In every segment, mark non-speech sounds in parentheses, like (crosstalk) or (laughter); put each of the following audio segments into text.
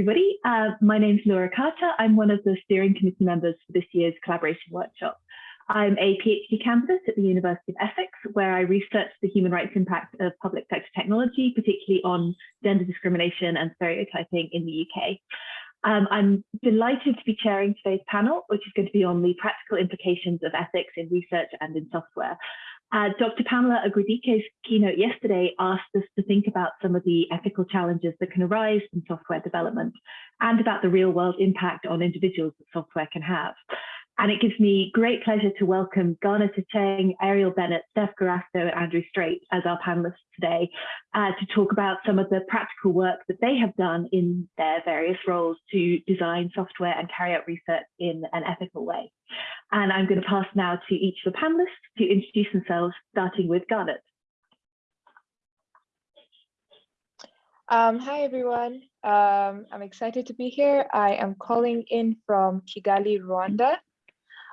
everybody. Uh, my name is Laura Carter. I'm one of the steering committee members for this year's collaboration workshop. I'm a PhD candidate at the University of Essex, where I research the human rights impact of public sector technology, particularly on gender discrimination and stereotyping in the UK. Um, I'm delighted to be chairing today's panel, which is going to be on the practical implications of ethics in research and in software. Uh, Dr. Pamela Ugwudike's keynote yesterday asked us to think about some of the ethical challenges that can arise in software development and about the real world impact on individuals that software can have. And it gives me great pleasure to welcome Garnet Achieng, Arielle Bennett, Steph Garasto, and Andrew Strait as our panelists today uh, to talk about some of the practical work that they have done in their various roles to design software and carry out research in an ethical way. And I'm going to pass now to each of the panelists to introduce themselves, starting with Garnet. Um, hi, everyone. Um, I'm excited to be here. I am calling in from Kigali, Rwanda.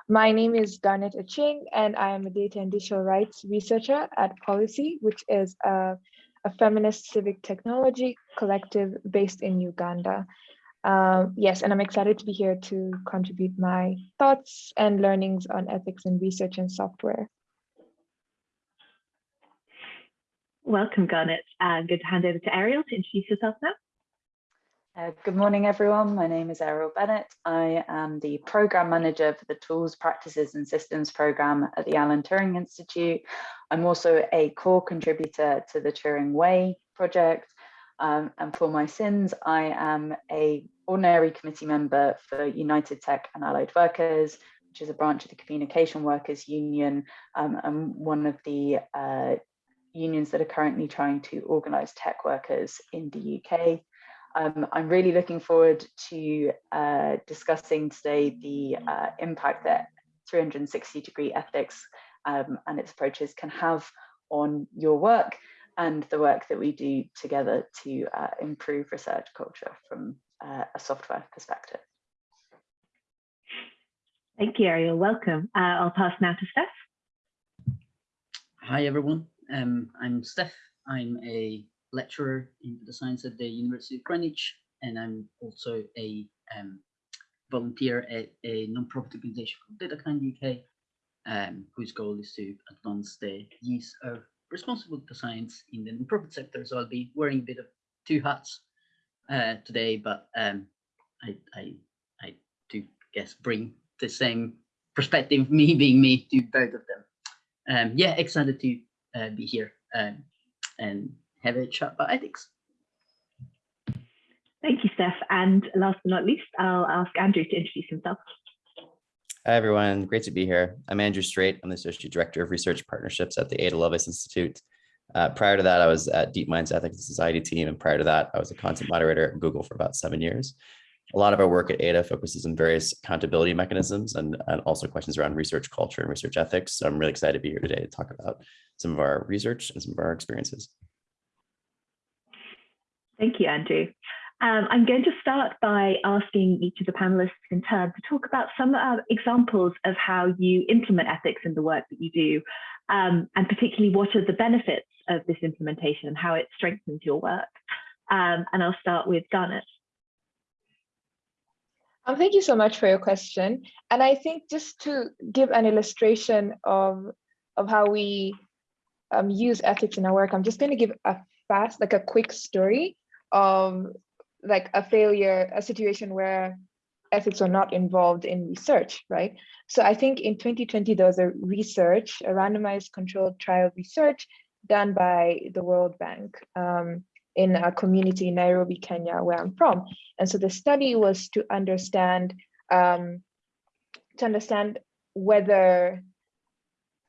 My name is Garnet Achieng, and I am a data and digital rights researcher at Pollicy, which is a, a feminist civic technology collective based in Uganda. Um, yes, and I'm excited to be here to contribute my thoughts and learnings on ethics in research and software. Welcome, Garnet. Uh, good to hand over to Arielle to introduce yourself now. Uh, good morning, everyone. My name is Arielle Bennett. I am the program manager for the Tools, Practices and Systems program at the Alan Turing Institute. I'm also a core contributor to the Turing Way project. Um, and for my sins, I am a ordinary committee member for United Tech and Allied Workers, which is a branch of the Communication Workers Union um, and one of the uh, unions that are currently trying to organise tech workers in the UK. Um, I'm really looking forward to uh, discussing today the uh, impact that 360 degree ethics um, and its approaches can have on your work and the work that we do together to uh, improve research culture from uh, a software perspective. Thank you, Arielle. Welcome. Uh, I'll pass now to Steph. Hi, everyone. Um, I'm Steph. I'm a lecturer in the science at the University of Greenwich, and I'm also a um, volunteer at a non-profit organization called DataKind UK, um, whose goal is to advance the use of responsible data science in the non-profit sector. So I'll be wearing a bit of two hats uh, today, but um, I, I, I do guess bring the same perspective, (laughs) me being me, to both of them. Um, yeah, excited to uh, be here um, and have a chat about ethics. Thank you, Steph. And last but not least, I'll ask Andrew to introduce himself. Hi, everyone. Great to be here. I'm Andrew Strait. I'm the Associate Director of Research Partnerships at the Ada Lovelace Institute. Uh, prior to that, I was at DeepMind's Ethics and Society team. And prior to that, I was a content moderator at Google for about seven years. A lot of our work at Ada focuses on various accountability mechanisms and, and also questions around research culture and research ethics. So I'm really excited to be here today to talk about some of our research and some of our experiences. Thank you, Andrew. Um, I'm going to start by asking each of the panelists in turn to talk about some uh, examples of how you implement ethics in the work that you do, um, and particularly what are the benefits of this implementation and how it strengthens your work. Um, and I'll start with Garnet. Um, thank you so much for your question. And I think just to give an illustration of, of how we um, use ethics in our work, I'm just going to give a fast, like a quick story of like a failure, a situation where ethics are not involved in research, right? So I think in 2020, there was a research, a randomized controlled trial research done by the World Bank um, in a community in Nairobi, Kenya, where I'm from. And so the study was to understand, um, to understand whether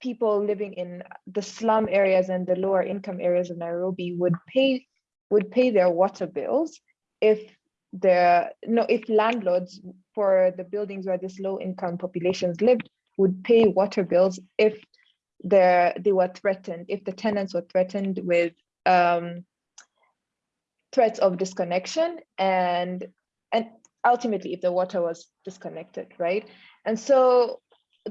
people living in the slum areas and the lower income areas of Nairobi would pay would pay their water bills if the no if landlords for the buildings where this low income populations lived would pay water bills if the they were threatened if the tenants were threatened with um, threats of disconnection and and ultimately if the water was disconnected right? And so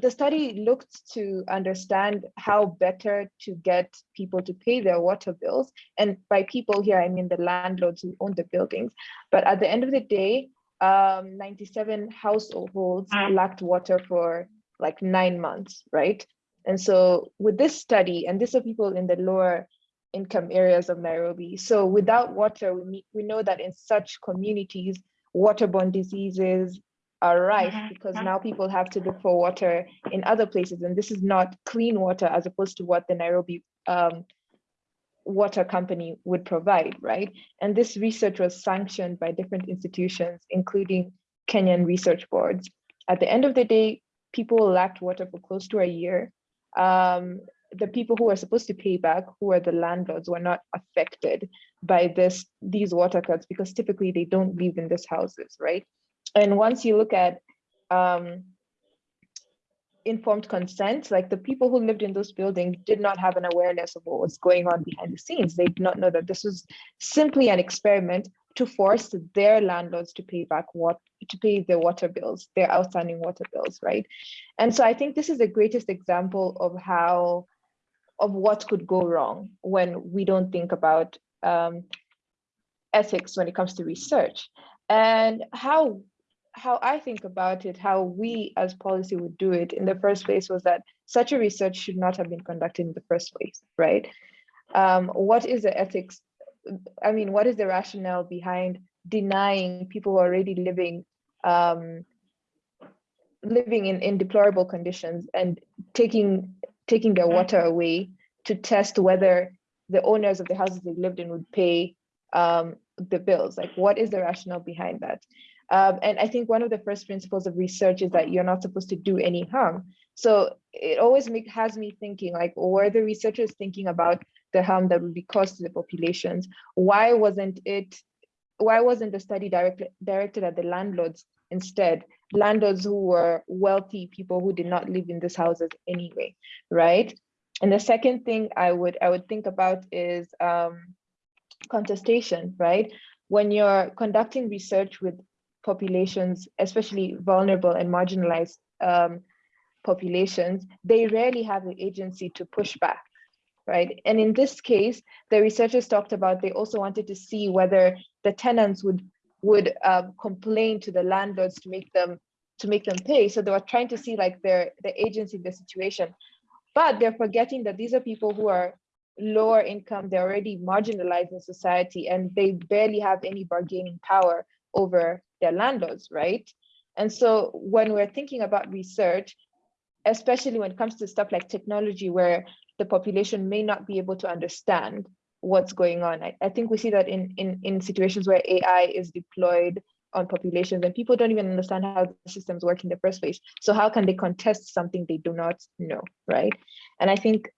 the study looked to understand how better to get people to pay their water bills. And by people here, I mean the landlords who own the buildings. But at the end of the day, um, 97 households lacked water for like nine months, right? And so with this study, and these are people in the lower income areas of Nairobi. So without water, we, we know that in such communities, waterborne diseases are rife because now people have to look for water in other places. And this is not clean water as opposed to what the Nairobi um, water company would provide, right? And this research was sanctioned by different institutions, including Kenyan research boards. At the end of the day, people lacked water for close to a year. Um, the people who are supposed to pay back, who are the landlords, were not affected by this these water cuts because typically they don't live in these houses, right? And once you look at um, informed consent, like the people who lived in those buildings did not have an awareness of what was going on behind the scenes. They did not know that this was simply an experiment to force their landlords to pay back what to pay their water bills, their outstanding water bills, right? And so I think this is the greatest example of how of what could go wrong when we don't think about um, ethics when it comes to research and how how I think about it, how we as Pollicy would do it in the first place was that such a research should not have been conducted in the first place, right? Um, what is the ethics? I mean, what is the rationale behind denying people who are already living um, living in, in deplorable conditions and taking taking their water away to test whether the owners of the houses they lived in would pay um, the bills? Like, what is the rationale behind that? Um, and I think one of the first principles of research is that you're not supposed to do any harm. So it always make, has me thinking like, were the researchers thinking about the harm that would be caused to the populations? Why wasn't it, why wasn't the study directly directed at the landlords instead? Landlords who were wealthy people who did not live in these houses anyway, right? And the second thing I would I would think about is um, contestation, right? When you're conducting research with populations, especially vulnerable and marginalized um, populations, they rarely have the agency to push back, right? And in this case, the researchers talked about they also wanted to see whether the tenants would would um, complain to the landlords to make them to make them pay. So they were trying to see like their the agency in the situation, but they're forgetting that these are people who are lower income, they're already marginalized in society, and they barely have any bargaining power over their landlords, right? And so when we're thinking about research, especially when it comes to stuff like technology, where the population may not be able to understand what's going on. I, I think we see that in, in, in situations where AI is deployed on populations and people don't even understand how the systems work in the first place. So how can they contest something they do not know, right? And I think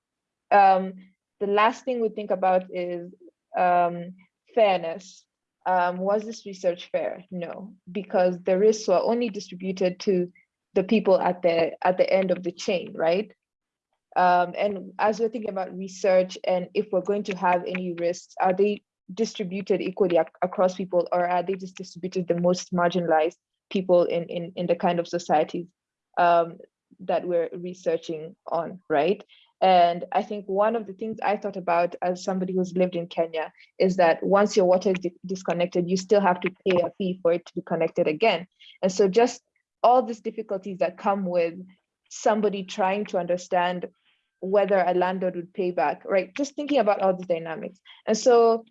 um, the last thing we think about is um, fairness um, was this research fair? No, because the risks were only distributed to the people at the at the end of the chain, right? Um, and as we're thinking about research and if we're going to have any risks, are they distributed equally ac across people or are they just distributed the most marginalized people in, in, in the kind of societies um, that we're researching on, right? And I think one of the things I thought about as somebody who's lived in Kenya is that once your water is di disconnected, you still have to pay a fee for it to be connected again. And so just all these difficulties that come with somebody trying to understand whether a landlord would pay back, right? Just thinking about all the dynamics. And so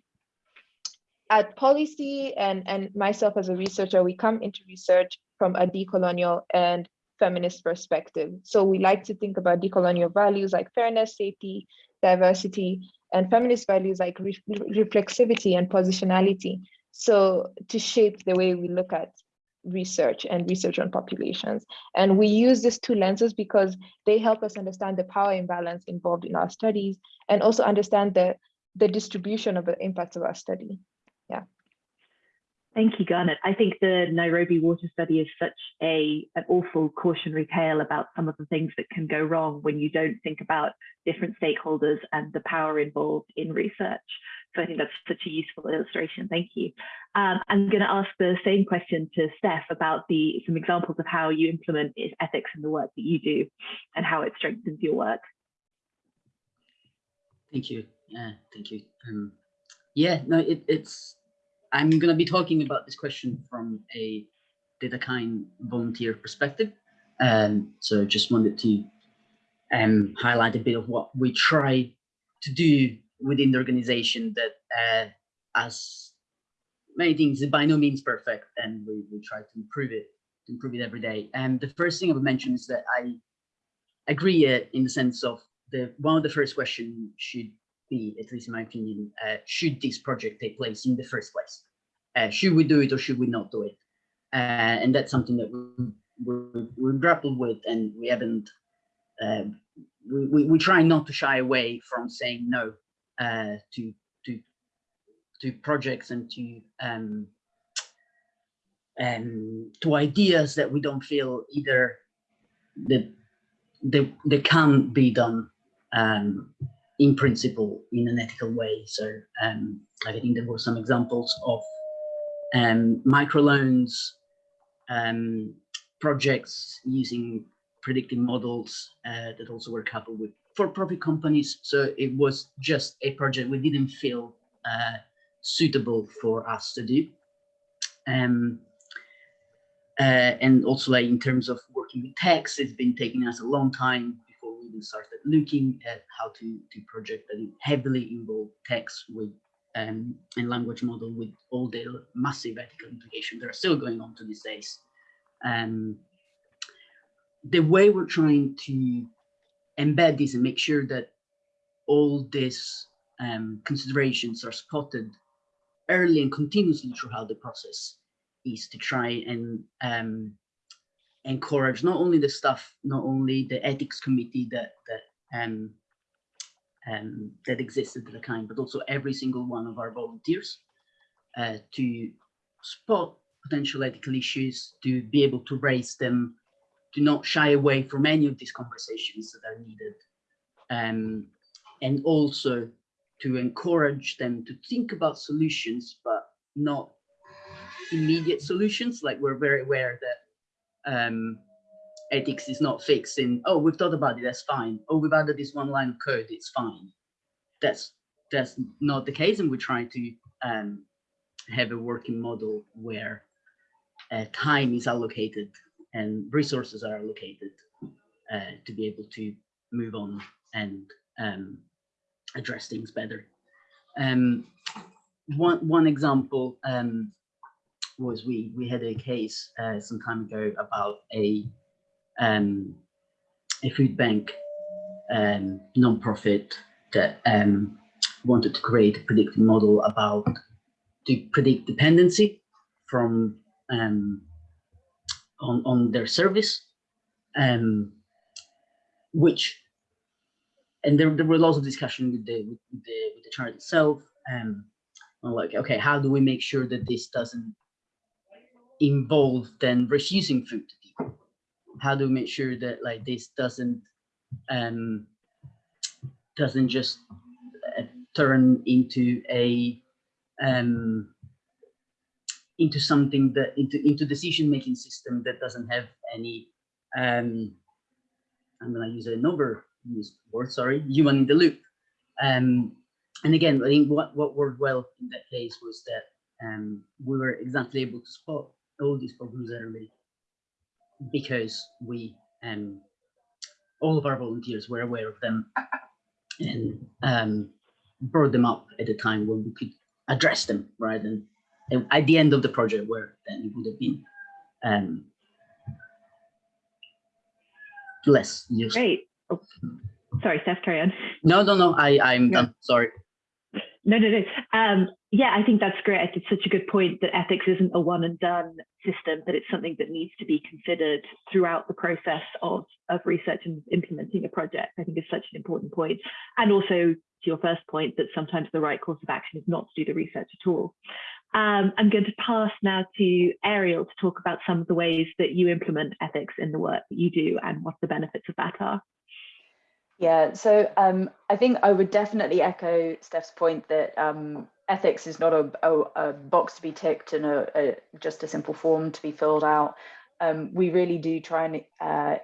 at Pollicy and, and myself as a researcher, we come into research from a decolonial and feminist perspective. So we like to think about decolonial values like fairness, safety, diversity, and feminist values like re reflexivity and positionality. So to shape the way we look at research and research on populations. And we use these two lenses because they help us understand the power imbalance involved in our studies and also understand the, the distribution of the impacts of our study. Thank you, Garnet. I think the Nairobi water study is such a an awful cautionary tale about some of the things that can go wrong when you don't think about different stakeholders and the power involved in research. So I think that's such a useful illustration. Thank you. Um, I'm going to ask the same question to Steph about the some examples of how you implement ethics in the work that you do and how it strengthens your work. Thank you. Yeah, thank you. Um, yeah, no, it, it's I'm going to be talking about this question from a DataKind volunteer perspective. Um, so just wanted to um, highlight a bit of what we try to do within the organization that uh, as many things is by no means perfect and we, we try to improve it, to improve it every day. And the first thing I would mention is that I agree uh, in the sense of the one of the first questions should be, at least in my opinion, uh, should this project take place in the first place? Uh, should we do it or should we not do it? Uh, and that's something that we, we, we grappled with and we haven't, uh, we, we, we, try not to shy away from saying no uh, to, to, to projects and to, um, um, to ideas that we don't feel either that they, they can be done um, in principle in an ethical way. So um, I think there were some examples of um, microloans, um, projects using predictive models uh, that also were coupled with for-profit companies. So it was just a project we didn't feel uh, suitable for us to do. Um, uh, and also like in terms of working with text, it's been taking us a long time we started looking at how to, to project that heavily involve text with um, and language model with all the massive ethical implications that are still going on to these days. Um, the way we're trying to embed this and make sure that all these um, considerations are spotted early and continuously throughout the process is to try and um, encourage not only the staff, not only the ethics committee that that um, um, that existed at the time, but also every single one of our volunteers uh, to spot potential ethical issues, to be able to raise them, to not shy away from any of these conversations that are needed, um, and also to encourage them to think about solutions, but not immediate solutions. Like we're very aware that um, ethics is not fixed in, oh, we've thought about it, that's fine. Oh, we've added this one line of code, it's fine. That's that's not the case, and we try to um, have a working model where uh, time is allocated and resources are allocated uh, to be able to move on and um, address things better. Um, one one example um, was we we had a case uh, some time ago about a um, a food bank um, non-profit that um, wanted to create a predictive model about to predict dependency from um, on, on their service, um, which and there, there were lots of discussion with the with the, with the chart itself um, like okay how do we make sure that this doesn't involve then refusing food to people. How do we make sure that like this doesn't um doesn't just uh, turn into a um into something that into into decision making system that doesn't have any um i'm going to use another word sorry human in the loop. Um and again i think what what worked well in that case was that um we were exactly able to spot all these problems early because we um, all of our volunteers were aware of them and um, brought them up at a time when we could address them, right? And, and at the end of the project, where then it would have been um, less useful. Great. Oh, sorry, Steph, carry on. No, no, no. I I'm done. Sorry. No, no, no. Um, yeah, I think that's great. It's such a good point that ethics isn't a one and done system, that it's something that needs to be considered throughout the process of, of research and implementing a project. I think is such an important point. And also to your first point that sometimes the right course of action is not to do the research at all. Um, I'm going to pass now to Arielle to talk about some of the ways that you implement ethics in the work that you do and what the benefits of that are. Yeah, so um, I think I would definitely echo Steph's point that um, ethics is not a, a, a, box to be ticked and a, a, just a simple form to be filled out. Um, we really do try and uh,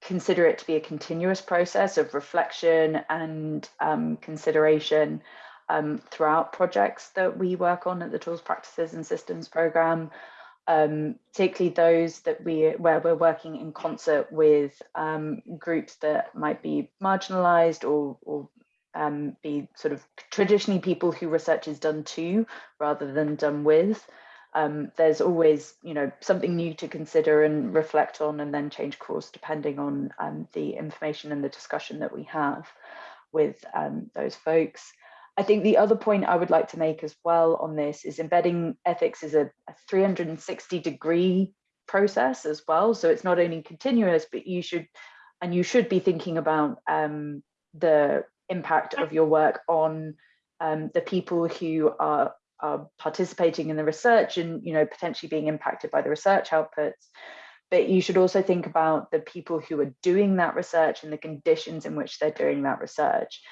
consider it to be a continuous process of reflection and um, consideration um, throughout projects that we work on at the Tools, Practices and Systems program, um, particularly those that we where we're working in concert with um, groups that might be marginalized or, or um, be sort of traditionally people who research is done to rather than done with. Um, there's always, you know, something new to consider and reflect on and then change course depending on um, the information and the discussion that we have with um, those folks. I think the other point I would like to make as well on this is embedding ethics is a, a 360 degree process as well. So it's not only continuous, but you should, and you should be thinking about um, the impact of your work on um, the people who are, are participating in the research and, you know, potentially being impacted by the research outputs. But you should also think about the people who are doing that research and the conditions in which they're doing that research.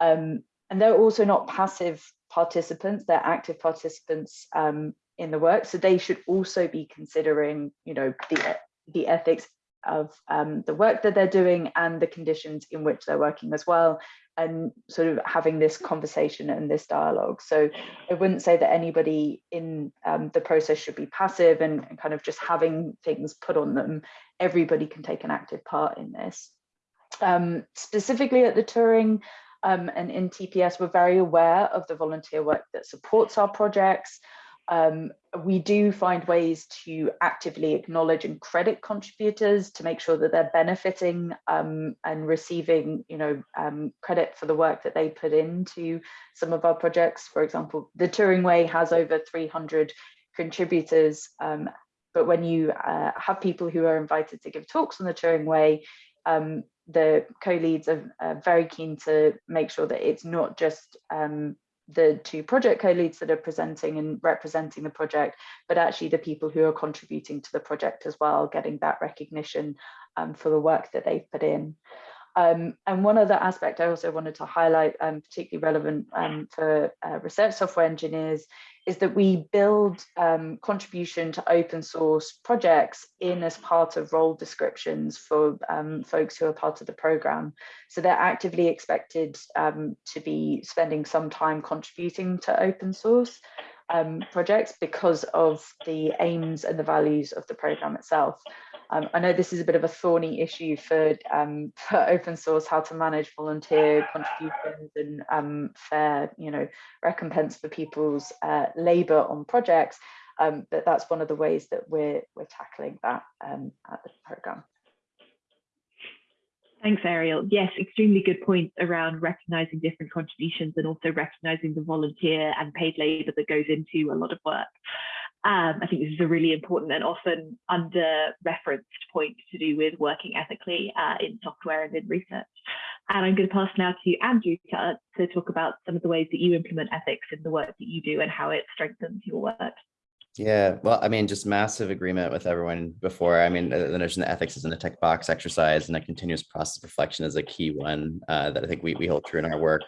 Um, and they're also not passive participants, they're active participants um, in the work. So they should also be considering, you know, the, the ethics of um, the work that they're doing and the conditions in which they're working as well and sort of having this conversation and this dialogue. So i wouldn't say that anybody in um, the process should be passive and, and, kind of just having things put on them. Everybody can take an active part in this. Um, specifically at the Turing um, and in TPS, we're very aware of the volunteer work that supports our projects. Um, we do find ways to actively acknowledge and credit contributors to make sure that they're benefiting um, and receiving, you know, um, credit for the work that they put into some of our projects. For example, the Turing Way has over 300 contributors, um, but when you uh, have people who are invited to give talks on the Turing Way, um, the co-leads are, are, very keen to make sure that it's not just um, the two project co-leads that are presenting and representing the project, but actually the people who are contributing to the project as well, getting that recognition um, for the work that they've put in. Um, and one other aspect I also wanted to highlight, um, particularly relevant um, for uh, research software engineers, is that we build um, contribution to open source projects in as part of role descriptions for um, folks who are part of the program. So they're actively expected um, to be spending some time contributing to open source um, projects because of the aims and the values of the program itself. Um, I know this is a bit of a thorny issue for, um, (laughs) for open source, how to manage volunteer contributions and um, fair, you know, recompense for people's uh, labour on projects. Um, but that's one of the ways that we're we're tackling that um, at the program. Thanks, Arielle. Yes, extremely good point around recognizing different contributions and also recognizing the volunteer and paid labor that goes into a lot of work. Um, I think this is a really important and often under-referenced point to do with working ethically uh, in software and in research. And I'm going to pass now to Andrew to, to talk about some of the ways that you implement ethics in the work that you do and how it strengthens your work. Yeah, well, I mean, just massive agreement with everyone before. I mean, the, notion that ethics isn't a tech box exercise and a continuous process of reflection is a key one uh, that I think we, we hold true in our work.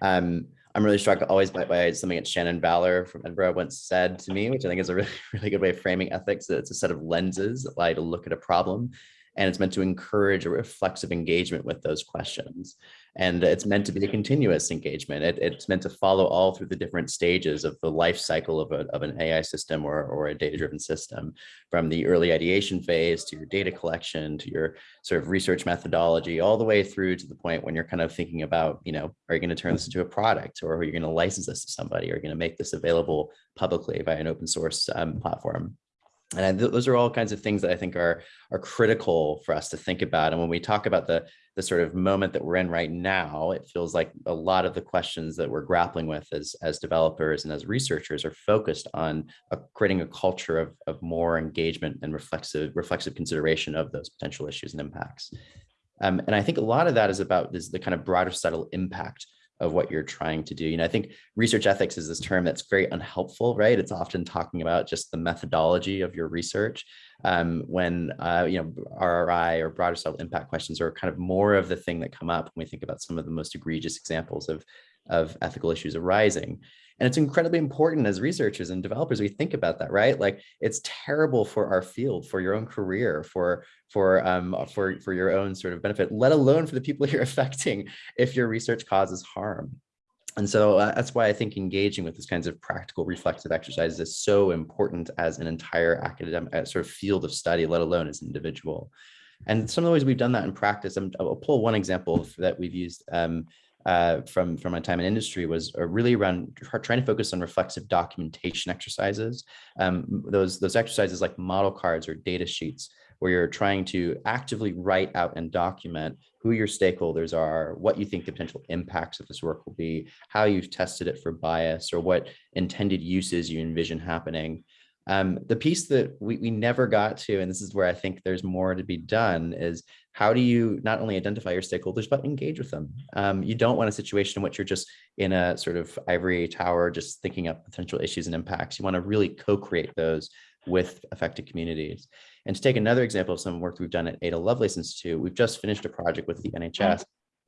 Um, I'm really struck always by, by something that Shannon Vallor from Edinburgh once said to me, which I think is a really, (laughs) really good way of framing ethics. That it's a set of lenses that allow you to look at a problem and it's meant to encourage a reflexive engagement with those questions. And it's meant to be a continuous engagement. It, it's meant to follow all through the different stages of the life cycle of, a, of an AI system or, or a data-driven system, from the early ideation phase to your data collection, to your sort of research methodology, all the way through to the point when you're kind of thinking about, you know, are you going to turn this into a product or are you going to license this to somebody? Or are you going to make this available publicly by an open source um, platform? And th those are all kinds of things that I think are are critical for us to think about. And when we talk about the the sort of moment that we're in right now, it feels like a lot of the questions that we're grappling with as as developers and as researchers are focused on a, creating a culture of of more engagement and reflexive reflexive consideration of those potential issues and impacts. Um, and I think a lot of that is about is the kind of broader subtle impact of what you're trying to do. You know, I think research ethics is this term that's very unhelpful, right? It's often talking about just the methodology of your research um, when, uh, you know, RRI or broader societal impact questions are kind of more of the thing that come up when we think about some of the most egregious examples of, of ethical issues arising. And it's incredibly important as researchers and developers, we think about that, right? Like it's terrible for our field, for your own career, for for um, for for your own sort of benefit, let alone for the people (laughs) you're affecting if your research causes harm. And so uh, that's why I think engaging with these kinds of practical reflexive exercises is so important as an entire academic uh, sort of field of study, let alone as an individual. And some of the ways we've done that in practice, i will pull one example that we've used um, uh, from, from my time in industry was uh, really around trying to focus on reflexive documentation exercises. Um, those, those exercises like model cards or data sheets where you're trying to actively write out and document who your stakeholders are, what you think the potential impacts of this work will be, how you've tested it for bias, or what intended uses you envision happening. Um, the piece that we, we never got to, and this is where I think there's more to be done, is how do you not only identify your stakeholders, but engage with them? Um, you don't want a situation in which you're just in a sort of ivory tower, just thinking up potential issues and impacts. You want to really co-create those with affected communities. And to take another example of some work we've done at Ada Lovelace Institute, we've just finished a project with the NHS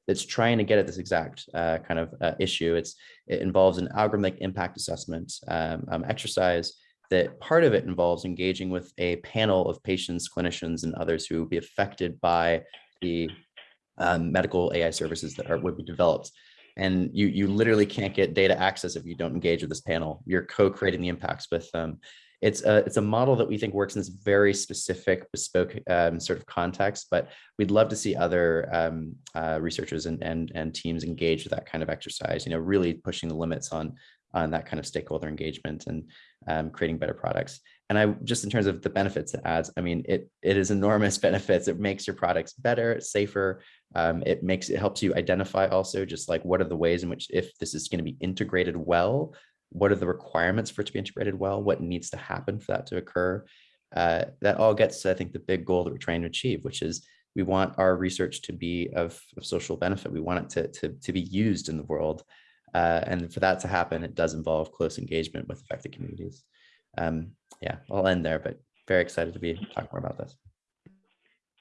that's trying to get at this exact uh, kind of uh, issue. It's, it involves an algorithmic impact assessment um, um, exercise that part of it involves engaging with a panel of patients, clinicians, and others who will be affected by the um, medical AI services that are, would be developed. And you, you literally can't get data access if you don't engage with this panel. You're co-creating the impacts with them. It's a, it's a model that we think works in this very specific bespoke um, sort of context, but we'd love to see other um, uh, researchers and, and, and teams engage with that kind of exercise, you know, really pushing the limits on on that kind of stakeholder engagement and um, creating better products. And I just in terms of the benefits it adds, I mean, it it is enormous (laughs) benefits. It makes your products better, safer. Um, it makes it helps you identify also just like what are the ways in which if this is going to be integrated well, what are the requirements for it to be integrated well, what needs to happen for that to occur. Uh, that all gets to, I think, the big goal that we're trying to achieve, which is we want our research to be of, of social benefit. We want it to, to, to be used in the world. Uh, and for that to happen, it does involve close engagement with affected communities. Um, yeah, I'll end there, but very excited to be talking more about this.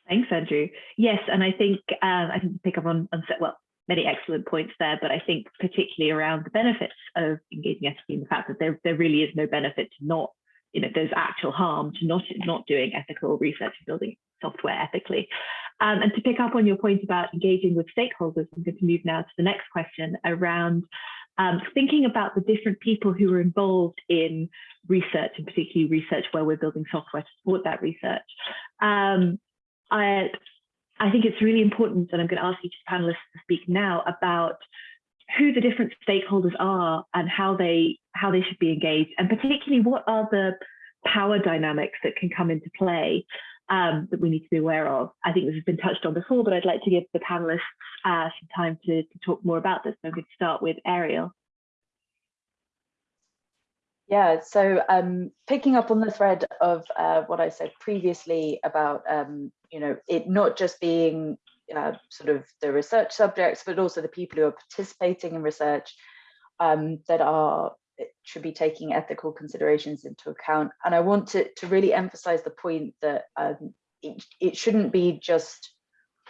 Thanks, Andrew. Yes, and I think um, I can pick up on, on well many excellent points there, but I think particularly around the benefits of engaging ethically, and the fact that there there really is no benefit to not you know there's actual harm to not not doing ethical research and building software ethically. Um, and to pick up on your point about engaging with stakeholders, I'm going to move now to the next question around um, thinking about the different people who are involved in research, and particularly research where we're building software to support that research. Um, I, I think it's really important, and I'm going to ask each panelist to speak now about who the different stakeholders are and how they how they should be engaged, and particularly what are the power dynamics that can come into play um, that we need to be aware of. I think this has been touched on before, but I'd like to give the panelists uh, some time to, to talk more about this. So I'm going to start with Arielle. Yeah, so um, picking up on the thread of uh, what I said previously about, um, you know, it not just being uh, sort of the research subjects, but also the people who are participating in research um, that are should be taking ethical considerations into account. And I want to, to really emphasize the point that um, it, it shouldn't be just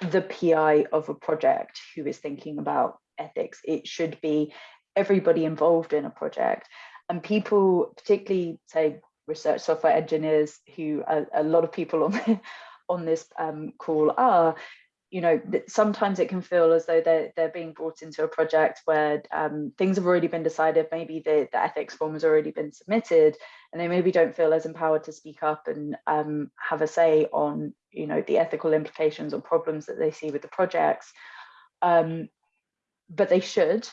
the PI of a project who is thinking about ethics. It should be everybody involved in a project and people, particularly say research software engineers who a, a lot of people on, (laughs) on this um, call are, you know, sometimes it can feel as though they're, they're being brought into a project where um, things have already been decided, maybe the, the ethics form has already been submitted, and they maybe don't feel as empowered to speak up and um, have a say on, you know, the ethical implications or problems that they see with the projects. Um, but they should,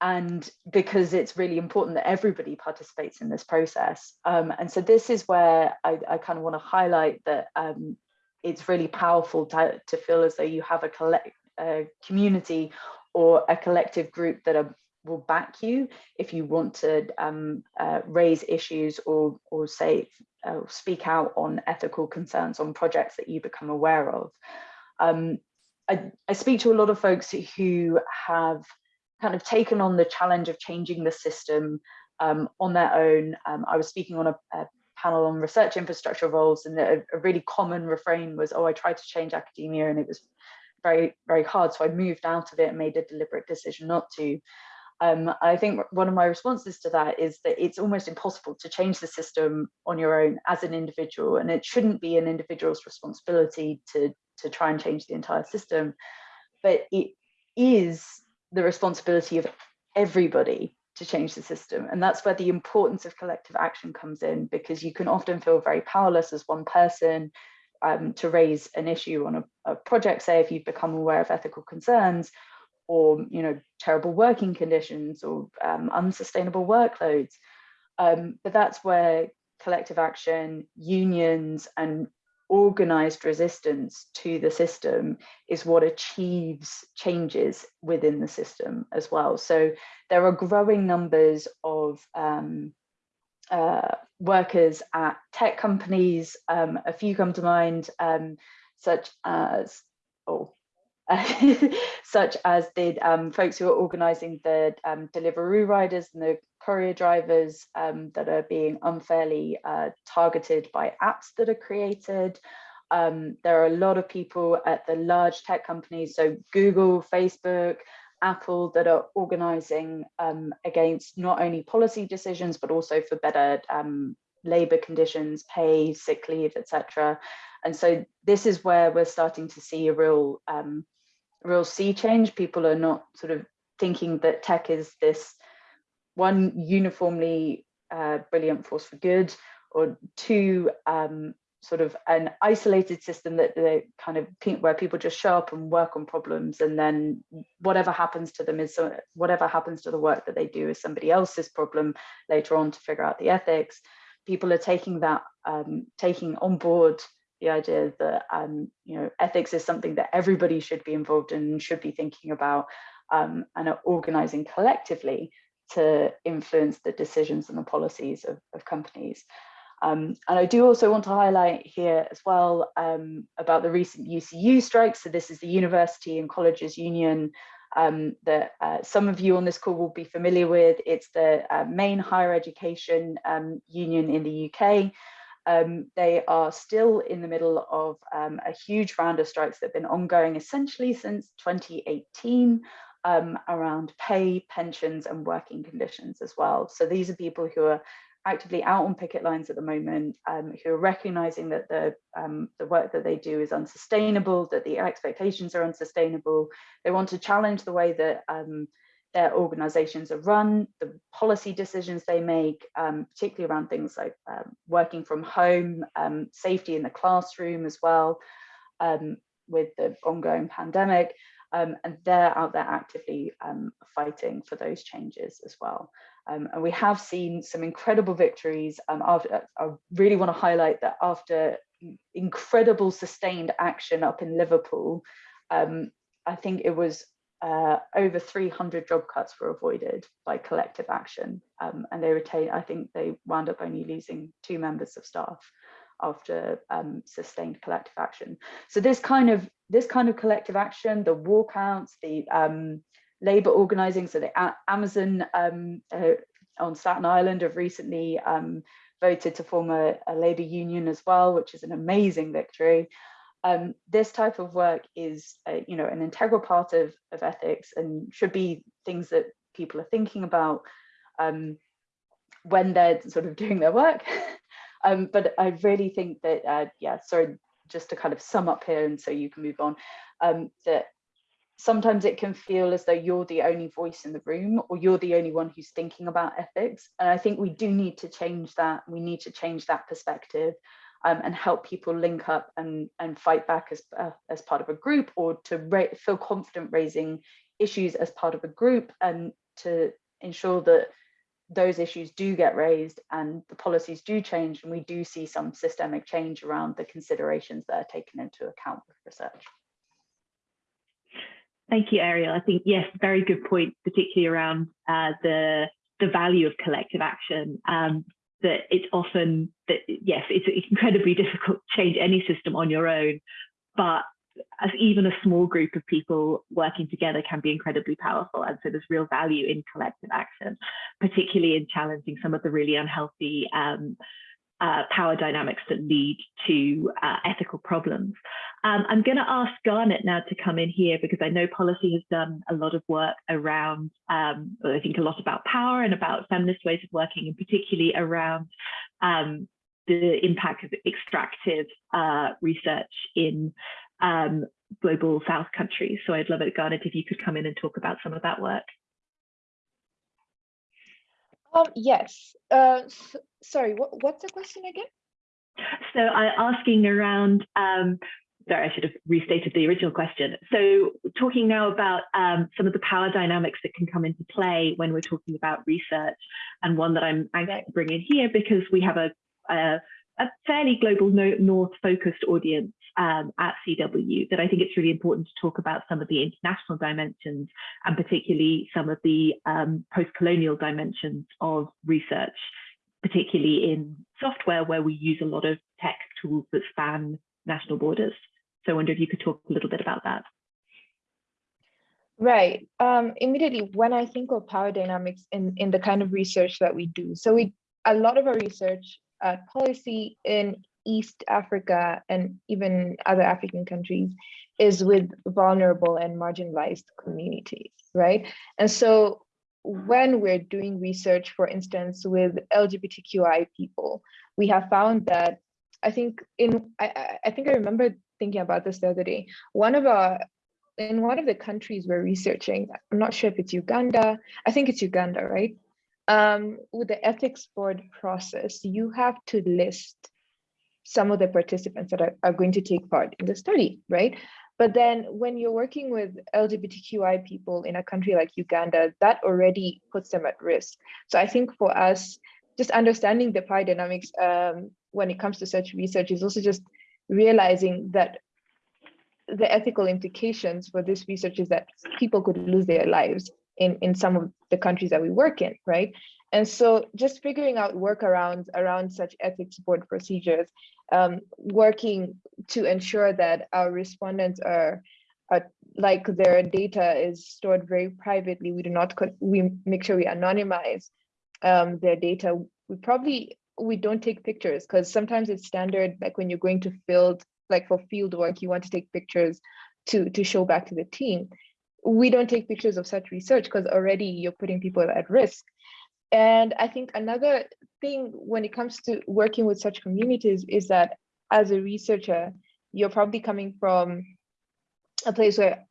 and because it's really important that everybody participates in this process. Um, and so this is where I, I kind of want to highlight that um, it's really powerful to, to feel as though you have a collect a community or a collective group that are, will back you if you want to um, uh, raise issues or or say uh, speak out on ethical concerns on projects that you become aware of. Um, I, I speak to a lot of folks who have kind of taken on the challenge of changing the system um, on their own. Um, I was speaking on a, a, panel on research infrastructure roles and a, a, really common refrain was, oh, I tried to change academia and it was very, very hard. So I moved out of it and made a deliberate decision not to. Um, I think one of my responses to that is that it's almost impossible to change the system on your own as an individual, and it shouldn't be an individual's responsibility to, to try and change the entire system, but it is the responsibility of everybody to change the system. And that's where the importance of collective action comes in, because you can often feel very powerless as one person um, to raise an issue on a, a project, say if you've become aware of ethical concerns, or you know terrible working conditions or um, unsustainable workloads um, but that's where collective action unions and organized resistance to the system is what achieves changes within the system as well. So there are growing numbers of um, uh, workers at tech companies. Um, a few come to mind um, such as oh (laughs) such as the um, folks who are organising the um, Deliveroo riders and the courier drivers um, that are being unfairly uh, targeted by apps that are created. Um, there are a lot of people at the large tech companies, so Google, Facebook, Apple, that are organising um, against not only policy decisions, but also for better um, labour conditions, pay, sick leave, etc. And so this is where we're starting to see a real um, real sea change. People are not sort of thinking that tech is this one uniformly uh, brilliant force for good or two um, sort of an isolated system that they kind of where people just show up and work on problems and then whatever happens to them is so whatever happens to the work that they do is somebody else's problem later on to figure out the ethics. People are taking that um, taking on board the idea that um, you know ethics is something that everybody should be involved in should be thinking about um, and are organizing collectively to influence the decisions and the policies of, of companies. Um, and I do also want to highlight here as well um, about the recent UCU strikes. So this is the University and Colleges Union um, that uh, some of you on this call will be familiar with. It's the uh, main higher education um, union in the UK. Um, they are still in the middle of um, a huge round of strikes that have been ongoing essentially since 2018 um, around pay, pensions and working conditions as well. So these are people who are actively out on picket lines at the moment, um, who are recognizing that the, um, the work that they do is unsustainable, that the expectations are unsustainable. They want to challenge the way that um, their organizations are run, the policy decisions they make, um, particularly around things like um, working from home, um, safety in the classroom as well, with the ongoing pandemic. Um, and they're out there actively um, fighting for those changes as well. and we have seen some incredible victories. After, I really want to highlight that after incredible sustained action up in Liverpool, I think it was uh, over 300 job cuts were avoided by collective action um, and they retained, I think they wound up only losing two members of staff after um, sustained collective action. So this kind of this kind of collective action, the walkouts, the um, labour organising, so the Amazon um, uh, on Staten Island have recently um, voted to form a, a labour union as well, which is an amazing victory um, this type of work is, uh, you know, an integral part of, of ethics and should be things that people are thinking about um, when they're sort of (laughs) doing their work. (laughs) um, but I really think that, uh, yeah, sorry, just to kind of sum up here and so you can move on, um, that sometimes it can feel as though you're the only voice in the room or you're the only one who's thinking about ethics. And I think we do need to change that. We need to change that perspective um, and help people link up and, and fight back as, uh, as part of a group or to feel confident raising issues as part of a group and to ensure that those issues do get raised and the policies do change and we do see some systemic change around the considerations that are taken into account with research. Thank you, Arielle. I think, yes, very good point, particularly around uh, the, the value of collective action. Um, that it's often that yes, it's incredibly (laughs) difficult to change any system on your own, but as even a small group of people working together can be incredibly powerful. And so there's real value in collective action, particularly in challenging some of the really unhealthy um, uh, power dynamics that lead to uh, ethical problems. Um, I'm going to ask Garnet now to come in here because I know Pollicy has done a lot of work around, um, I think a lot about power and about feminist ways of working, and particularly around um, the impact of extractive uh, research in um, global South countries. So I'd love it, Garnet, if you could come in and talk about some of that work. Um, yes. Uh, sorry, what, what's the question again? So I'm asking around, um, sorry, I should have restated the original question. So talking now about um, some of the power dynamics that can come into play when we're talking about research and one that I'm anxious to bring in here because we have a, a, a fairly global north focused audience um, at CW that I think it's really important to talk about some of the international dimensions and particularly some of the um, post-colonial dimensions of research, particularly in software where we use a lot of tech tools that span national borders. So I wonder if you could talk a little bit about that. Right. Um, immediately, when I think of power dynamics in, in the kind of research that we do, so we a lot of our research at Pollicy in East Africa and even other African countries is with vulnerable and marginalized communities, right? And so when we're doing research, for instance, with LGBTQI people, we have found that I think in I, I think I remember thinking about this the other day. One of our in one of the countries we're researching, I'm not sure if it's Uganda, I think it's Uganda, right? Um, with the ethics board process, you have to list some of the participants that are, are going to take part in the study, right? But then when you're working with LGBTQI people in a country like Uganda, that already puts them at risk. So I think for us, just understanding the power dynamics um, when it comes to such research is also just realizing that the ethical implications for this research is that people could lose their lives in, in some of the countries that we work in, right? And so just figuring out workarounds around such ethics board procedures, um, working to ensure that our respondents are, like their data is stored very privately. We do not, we make sure we anonymize um, their data. We probably, we don't take pictures because sometimes it's standard, like when you're going to field, like for field work, you want to take pictures to, to show back to the team. We don't take pictures of such research because already you're putting people at risk. And I think another thing when it comes to working with such communities is that as a researcher, you're probably coming from a place where,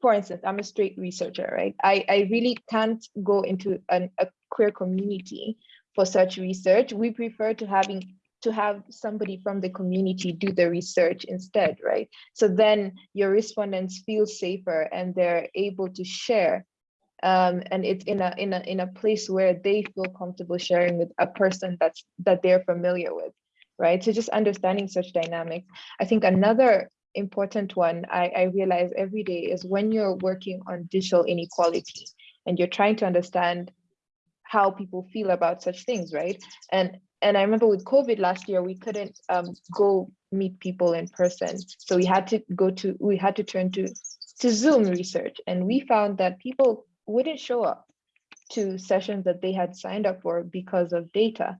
for instance, I'm a straight researcher, right? I, I really can't go into an, a queer community for such research. We prefer to having to have somebody from the community do the research instead, right? So then your respondents feel safer and they're able to share um, and it's in a in a in a place where they feel comfortable sharing with a person that's that they're familiar with, right? So just understanding such dynamics. I think another important one I, I realize every day is when you're working on digital inequality and you're trying to understand how people feel about such things, right? And and I remember with COVID last year, we couldn't um, go meet people in person. So we had to go to, we had to turn to, to Zoom research. And we found that people wouldn't show up to sessions that they had signed up for because of data.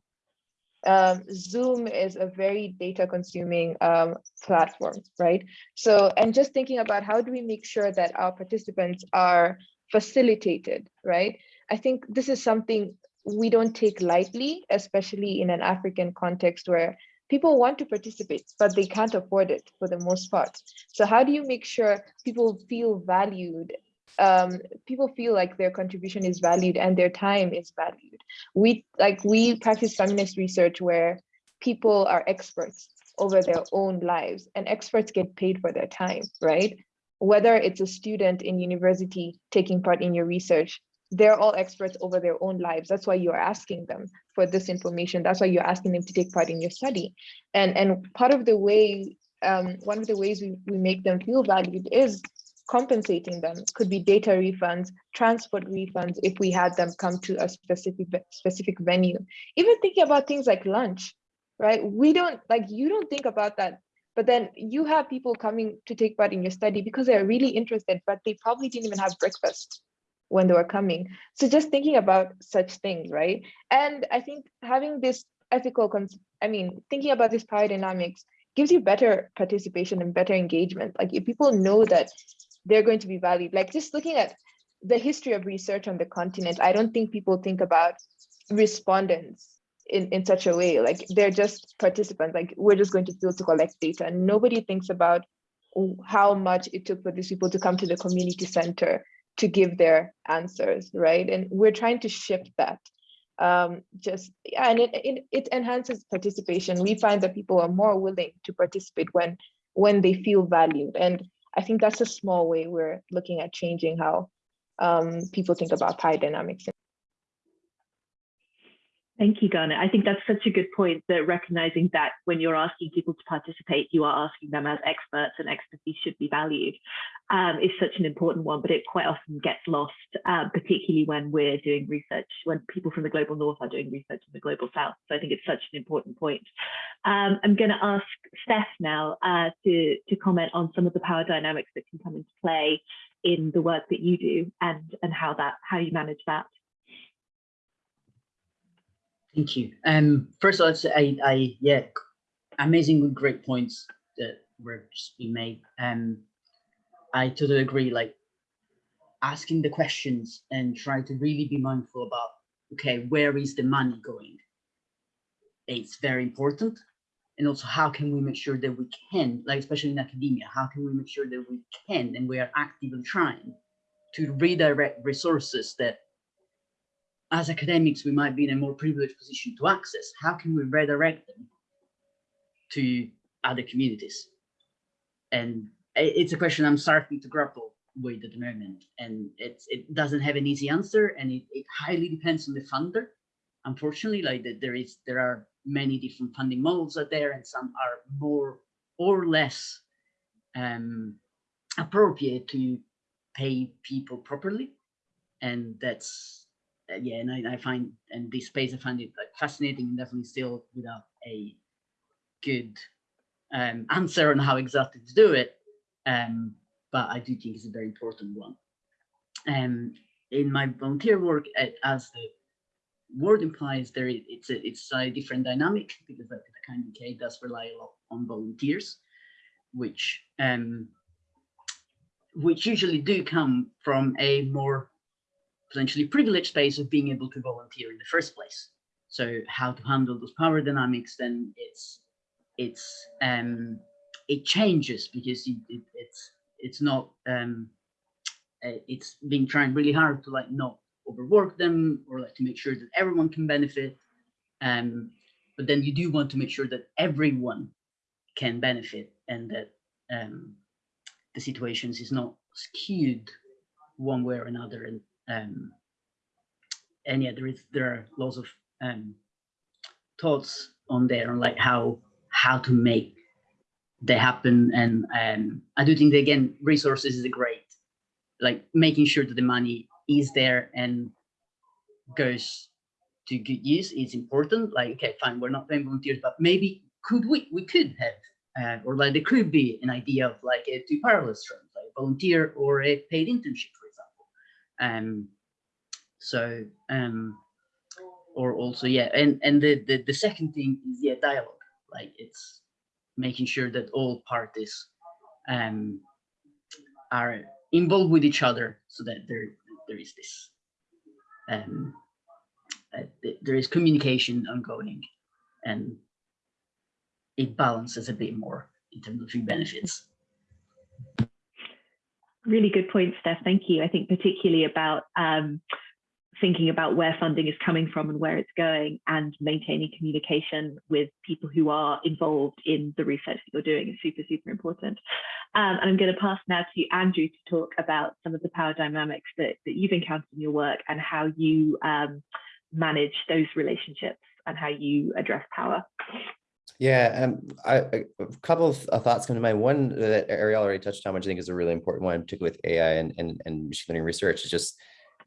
Um, Zoom is a very data consuming um, platform, right? So, and just thinking about how do we make sure that our participants are facilitated, right? I think this is something we don't take lightly, especially in an African context where people want to participate, but they can't afford it for the most part. So how do you make sure people feel valued um, people feel like their contribution is valued and their time is valued. We like we practice feminist research where people are experts over their own lives and experts get paid for their time, right? Whether it's a student in university taking part in your research, they're all experts over their own lives. That's why you're asking them for this information. That's why you're asking them to take part in your study. And, and part of the way, um, one of the ways we, we make them feel valued is compensating them could be data refunds, transport refunds if we had them come to a specific specific venue. Even thinking about things like lunch, right? We don't like you don't think about that but then you have people coming to take part in your study because they're really interested, but they probably didn't even have breakfast when they were coming. So just thinking about such things, right? And I think having this ethical, I mean, thinking about this power dynamics gives you better participation and better engagement. Like if people know that they're going to be valued, like just looking at the history of research on the continent, I don't think people think about respondents in, in such a way. Like they're just participants, like we're just going to field to collect data. And nobody thinks about how much it took for these people to come to the community center to give their answers, right? And we're trying to shift that. Um, just yeah, and it, it it enhances participation. We find that people are more willing to participate when when they feel valued. And I think that's a small way we're looking at changing how um, people think about power dynamics Thank you, Garnet. I think that's such a good point that recognizing that when you're asking people to participate, you are asking them as experts and expertise should be valued um, is such an important one, but it quite often gets lost, um, particularly when we're doing research, when people from the global north are doing research in the global south. So I think it's such an important point. Um, I'm going to ask Steph now uh, to, to comment on some of the power dynamics that can come into play in the work that you do and, and how that how you manage that. Thank you. Um, first of all, I, I, yeah, amazing, great points that were just being made. Um, I totally agree. Like asking the questions and try to really be mindful about, okay, where is the money going? It's very important. And also, how can we make sure that we can, like especially in academia, how can we make sure that we can and we are actively trying to redirect resources that as academics, we might be in a more privileged position to access. How can we redirect them to other communities? And it's a question I'm starting to grapple with at the moment. And it's, it doesn't have an easy answer and it, it highly depends on the funder. Unfortunately, like there is, there are many different funding models out there and some are more or less um, appropriate to pay people properly. And that's yeah, and I, I, find and this space I find it like fascinating and definitely still without a good um, answer on how exactly to do it. Um, but I do think it's a very important one. Um, in my volunteer work, as the word implies, there it's a it's a different dynamic because like the kind of UK does rely a lot on volunteers, which um, which usually do come from a more potentially privileged space of being able to volunteer in the first place. So how to handle those power dynamics, then it's it's um, it changes because it, it, it's it's not um, uh, it's being trying really hard to like not overwork them or like to make sure that everyone can benefit. Um, but then you do want to make sure that everyone can benefit and that um, the situations is not skewed one way or another and um, and yeah, there is there are lots of um, thoughts on there on like how how to make they happen. And um, I do think that again, resources is great like making sure that the money is there and goes to good use is important. Like, okay, fine, we're not paying volunteers, but maybe could we we could have uh, or like there could be an idea of like a two parallel streams, like volunteer or a paid internship um, so, um, or also, yeah, and, and the, the, the second thing is, yeah, dialogue. Like it's making sure that all parties um, are involved with each other so that there, there is this, um, uh, there is communication ongoing and it balances a bit more in terms of benefits. Really good point, Steph. Thank you. I think particularly about um, thinking about where funding is coming from and where it's going and maintaining communication with people who are involved in the research that you're doing is super, super important. Um, and I'm going to pass now to Andrew to talk about some of the power dynamics that, that you've encountered in your work and how you um, manage those relationships and how you address power. Yeah, um, I, a couple of thoughts come to mind. One that Arielle already touched on, which I think is a really important one, particularly with AI and, and, and machine learning research, is just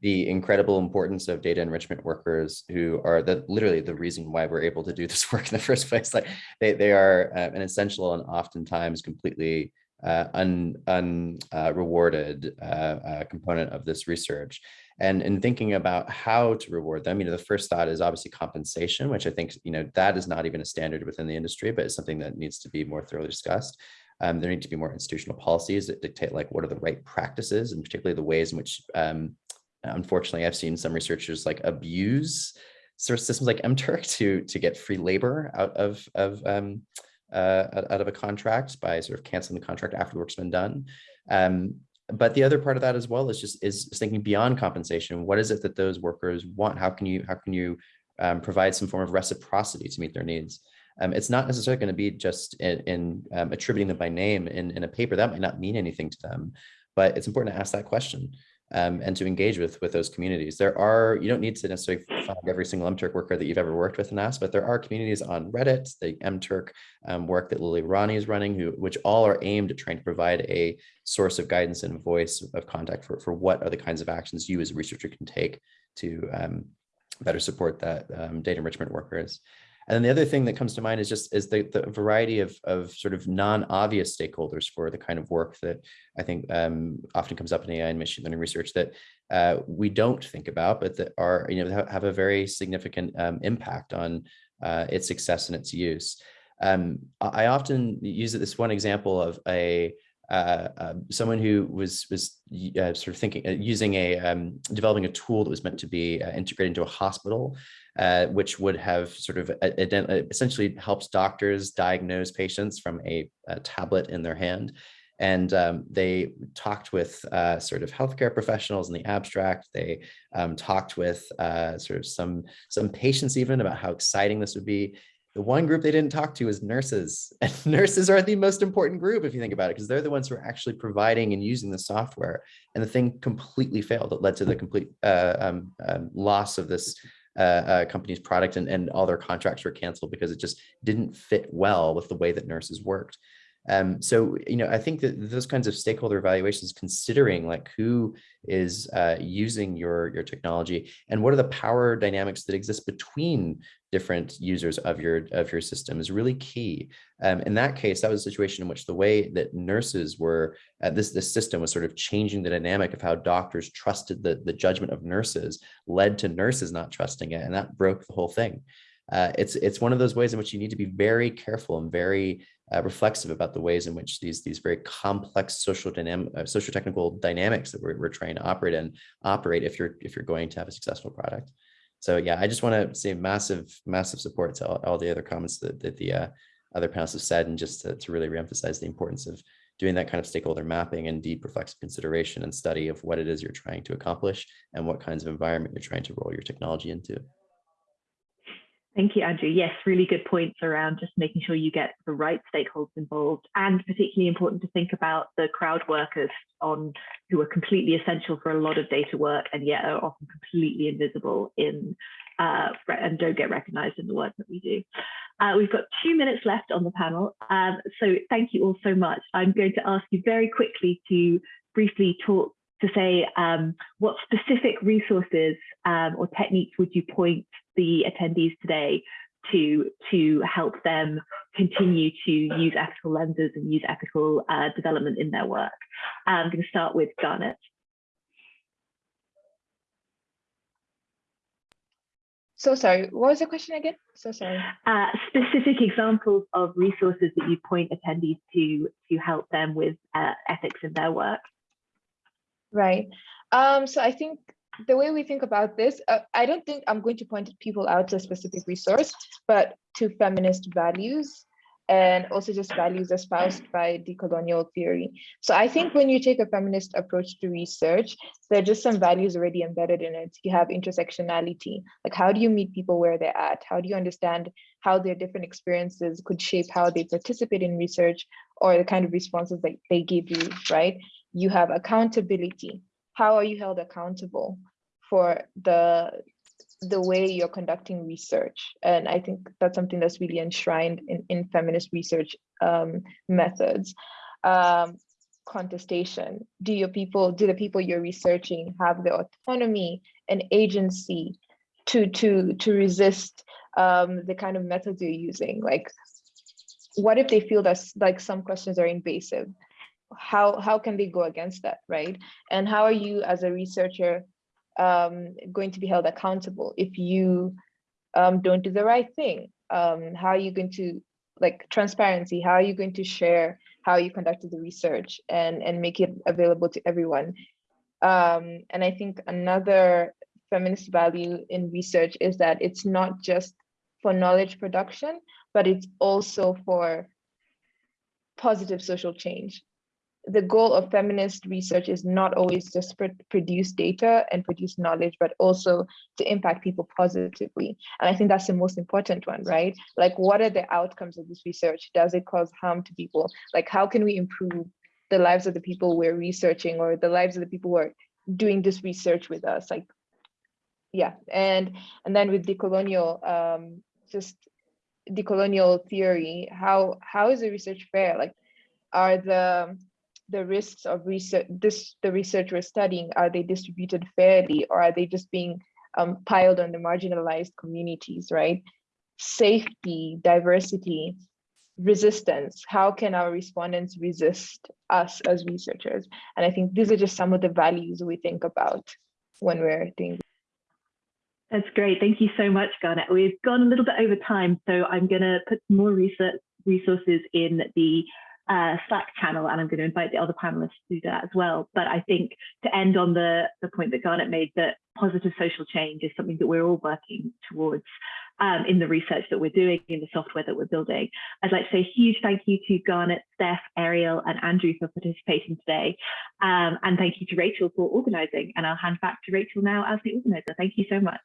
the incredible importance of data enrichment workers who are the literally the reason why we're able to do this (laughs) work in the first place. Like they, they are uh, an essential and oftentimes completely uh, un, un uh, rewarded uh, uh, component of this research. And in thinking about how to reward them, you know, the first thought is obviously compensation, which I think, you know, that is not even a standard within the industry, but it's something that needs to be more thoroughly discussed. Um, there need to be more institutional policies that dictate like what are the right practices and particularly the ways in which um, unfortunately, I've seen some researchers like abuse sort of systems like MTurk to to get free labor out of of um, uh, out of a contract by sort of canceling the contract after the work's been done. Um, but the other part of that as well is just is thinking beyond compensation. What is it that those workers want? How can you how can you um, provide some form of reciprocity to meet their needs? Um, it's not necessarily going to be just in, in um, attributing them by name in, in a paper that might not mean anything to them, but it's important to ask that question um, and to engage with with those communities. There are, you don't need to necessarily find every single MTurk worker that you've ever worked with and ask, but there are communities on Reddit, the MTurk um, work that Lilly Irani is running, who which all are aimed at trying to provide a source of guidance and voice of contact for, for what are the kinds of actions you as a researcher can take to um, better support that um, data enrichment workers. And then the other thing that comes to mind is just is the, the variety of, of sort of non-obvious stakeholders for the kind of work that I think um, often comes up in AI and machine learning research that uh, we don't think about, but that are, you know, have a very significant um, impact on uh, its success and its use. Um, I often use this one example of a uh, uh, someone who was was uh, sort of thinking uh, using a um, developing a tool that was meant to be uh, integrated into a hospital uh, which would have sort of essentially helps doctors diagnose patients from a, a tablet in their hand. And um, they talked with sort of healthcare professionals in the abstract. They um, talked with sort of some, some patients even about how exciting this would be. The one group they didn't talk to is nurses. (laughs) And nurses are the most important group if you think about it, because they're the ones who are actually providing and using the software. And the thing completely failed. It led to the complete uh, um, um, loss of this uh, uh, company's product and, and all their contracts were canceled because it just didn't fit well with the way that nurses worked. Um, so, you know, I think that those kinds of stakeholder evaluations, considering like who is uh, using your, your technology and what are the power dynamics that exist between different users of your, of your system is really key. Um, in that case, that was a situation in which the way that nurses were, uh, this, this system was sort of changing the dynamic of how doctors trusted the, the judgment of nurses led to nurses not trusting it. And that broke the whole thing. Uh, it's, it's one of those ways in which you need to be very careful and very uh, reflexive about the ways in which these these very complex social dynamic uh, social technical dynamics that we're, we're trying to operate in operate if you're if you're going to have a successful product. So yeah i just want to say massive massive support to all, all the other comments that, that the uh, other panelists have said and just to, to really reemphasize the importance of doing that kind of stakeholder mapping and deep reflexive consideration and study of what it is you're trying to accomplish and what kinds of environment you're trying to roll your technology into Thank you, Andrew. Yes, really good points around just making sure you get the right stakeholders involved and particularly important to think about the crowd workers on who are completely essential for a lot of data work and yet are often completely invisible in uh, and don't get recognized in the work that we do. Uh, we've got two minutes left on the panel. Um, so thank you all so much. I'm going to ask you very quickly to briefly talk to say um, what specific resources um, or techniques would you point the attendees today to to help them continue to use ethical lenses and use ethical uh, development in their work. I'm going to start with Garnet. So sorry, what was the question again? So sorry. Uh, specific examples of resources that you point attendees to to help them with uh, ethics in their work. Right. Um, so I think the way we think about this, uh, I don't think I'm going to point people out to a specific resource, but to feminist values and also just values espoused by decolonial theory. So I think when you take a feminist approach to research, there are just some values already embedded in it. You have intersectionality, like how do you meet people where they're at? How do you understand how their different experiences could shape how they participate in research or the kind of responses that they give you, right? You have accountability how are you held accountable for the the way you're conducting research and i think that's something that's really enshrined in, in feminist research um, methods um, contestation? Do your people, do the people you're researching have the autonomy and agency to to to resist um, the kind of methods you're using? Like, what if they feel that like some questions are invasive? How how can they go against that, right? And how are you as a researcher um, going to be held accountable if you um, don't do the right thing? Um, how are you going to like transparency? How are you going to share how you conducted the research and and make it available to everyone? Um, and I think another feminist value in research is that it's not just for knowledge production, but it's also for positive social change the goal of feminist research is not always just pr produce data and produce knowledge, but also to impact people positively. And I think that's the most important one, right? Like, what are the outcomes of this research? Does it cause harm to people? Like, how can we improve the lives of the people we're researching or the lives of the people who are doing this research with us? Like, yeah, and and then with decolonial, um, just decolonial theory, how how is the research fair? Like, are the the risks of research, this the research we're studying, are they distributed fairly or are they just being um, piled on the marginalized communities, right? Safety, diversity, resistance. How can our respondents resist us as researchers? And I think these are just some of the values we think about when we're doing. That's great. Thank you so much, Garnet. We've gone a little bit over time, so I'm going to put more research resources in the uh, Slack channel, and I'm going to invite the other panelists to do that as well. But I think to end on the, the point that Garnet made, that positive social change is something that we're all working towards um, in the research that we're doing, in the software that we're building. I'd like to say a huge thank you to Garnet, Steph, Arielle, and Andrew for participating today. Um, and thank you to Rachel for organising. And I'll hand back to Rachel now as the organiser. Thank you so much.